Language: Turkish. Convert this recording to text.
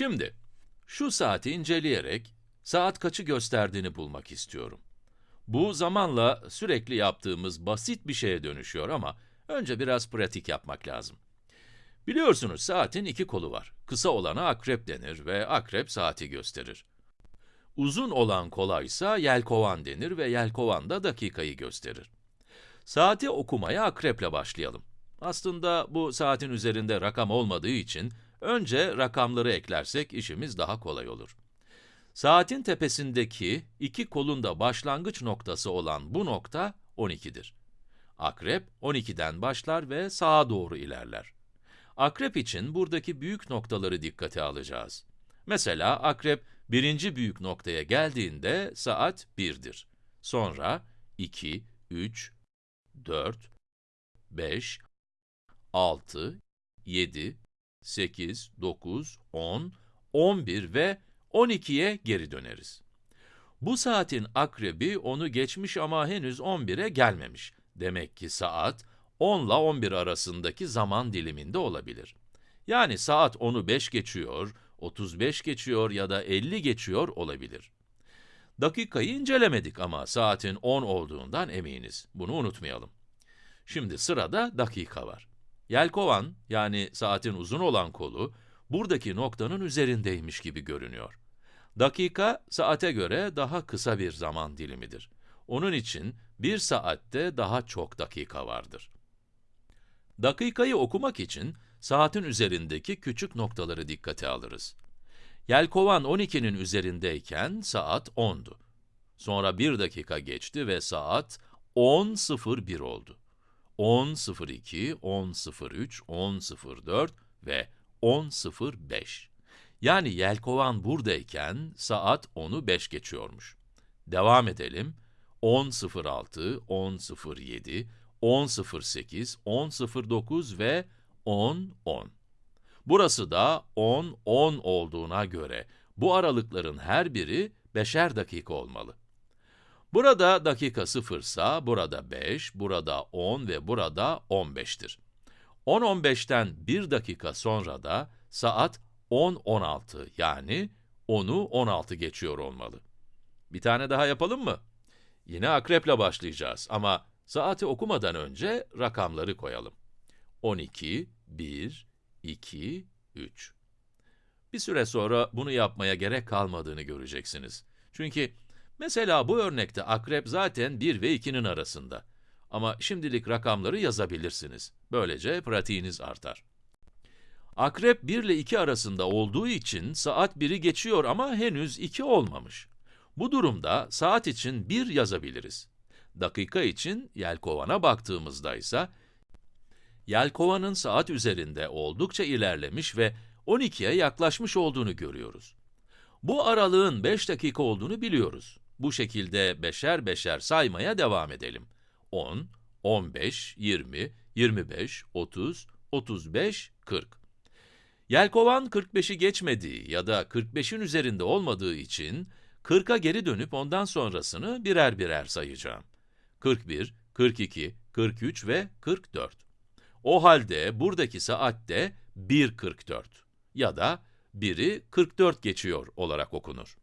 Şimdi, şu saati inceleyerek, saat kaçı gösterdiğini bulmak istiyorum. Bu zamanla sürekli yaptığımız basit bir şeye dönüşüyor ama önce biraz pratik yapmak lazım. Biliyorsunuz saatin iki kolu var. Kısa olana akrep denir ve akrep saati gösterir. Uzun olan kola ise yelkovan denir ve yelkovan da dakikayı gösterir. Saati okumaya akreple başlayalım. Aslında bu saatin üzerinde rakam olmadığı için önce rakamları eklersek işimiz daha kolay olur. Saatin tepesindeki iki kolun da başlangıç noktası olan bu nokta 12'dir. Akrep 12'den başlar ve sağa doğru ilerler. Akrep için buradaki büyük noktaları dikkate alacağız. Mesela akrep birinci büyük noktaya geldiğinde saat 1'dir. Sonra 2, 3, 4, 5, 6, 7, 8, 9, 10, 11 ve 12'ye geri döneriz. Bu saatin akrebi onu geçmiş ama henüz 11'e gelmemiş. Demek ki saat 10 ile 11 arasındaki zaman diliminde olabilir. Yani saat 10'u 5 geçiyor, 35 geçiyor ya da 50 geçiyor olabilir. Dakikayı incelemedik ama saatin 10 olduğundan eminiz. Bunu unutmayalım. Şimdi sırada dakika var. Yelkovan, yani saatin uzun olan kolu, buradaki noktanın üzerindeymiş gibi görünüyor. Dakika, saate göre daha kısa bir zaman dilimidir. Onun için bir saatte daha çok dakika vardır. Dakikayı okumak için saatin üzerindeki küçük noktaları dikkate alırız. Yelkovan 12'nin üzerindeyken saat 10'du. Sonra bir dakika geçti ve saat 10.01 oldu. 10.02, 10.03, 10.04 ve 10.05. Yani yelkovan buradayken saat 10'u 5 geçiyormuş. Devam edelim. 10.06, 10.07, 10.08, 10.09 ve 10.10. Burası da 10, 10 olduğuna göre bu aralıkların her biri beşer dakika olmalı. Burada dakika 0 ise burada 5, burada 10 ve burada 15'tir. 10-15'ten 1 dakika sonra da saat 10-16 yani 10'u 16 geçiyor olmalı. Bir tane daha yapalım mı? Yine akreple başlayacağız ama saati okumadan önce rakamları koyalım. 12, 1, 2, 3. Bir süre sonra bunu yapmaya gerek kalmadığını göreceksiniz. Çünkü mesela bu örnekte akrep zaten 1 ve 2'nin arasında. Ama şimdilik rakamları yazabilirsiniz. Böylece pratiğiniz artar. Akrep 1 ile 2 arasında olduğu için saat 1'i geçiyor ama henüz 2 olmamış. Bu durumda saat için 1 yazabiliriz. Dakika için yelkovana baktığımızda ise yelkovanın saat üzerinde oldukça ilerlemiş ve 12'ye yaklaşmış olduğunu görüyoruz. Bu aralığın 5 dakika olduğunu biliyoruz. Bu şekilde beşer beşer saymaya devam edelim. 10, 15, 20, 25, 30, 35, 40. Yelkovan 45'i geçmediği ya da 45'in üzerinde olmadığı için 40'a geri dönüp ondan sonrasını birer birer sayacağım. 41, 42, 43 ve 44. O halde buradaki saatte 1.44 ya da 1'i 44 geçiyor olarak okunur.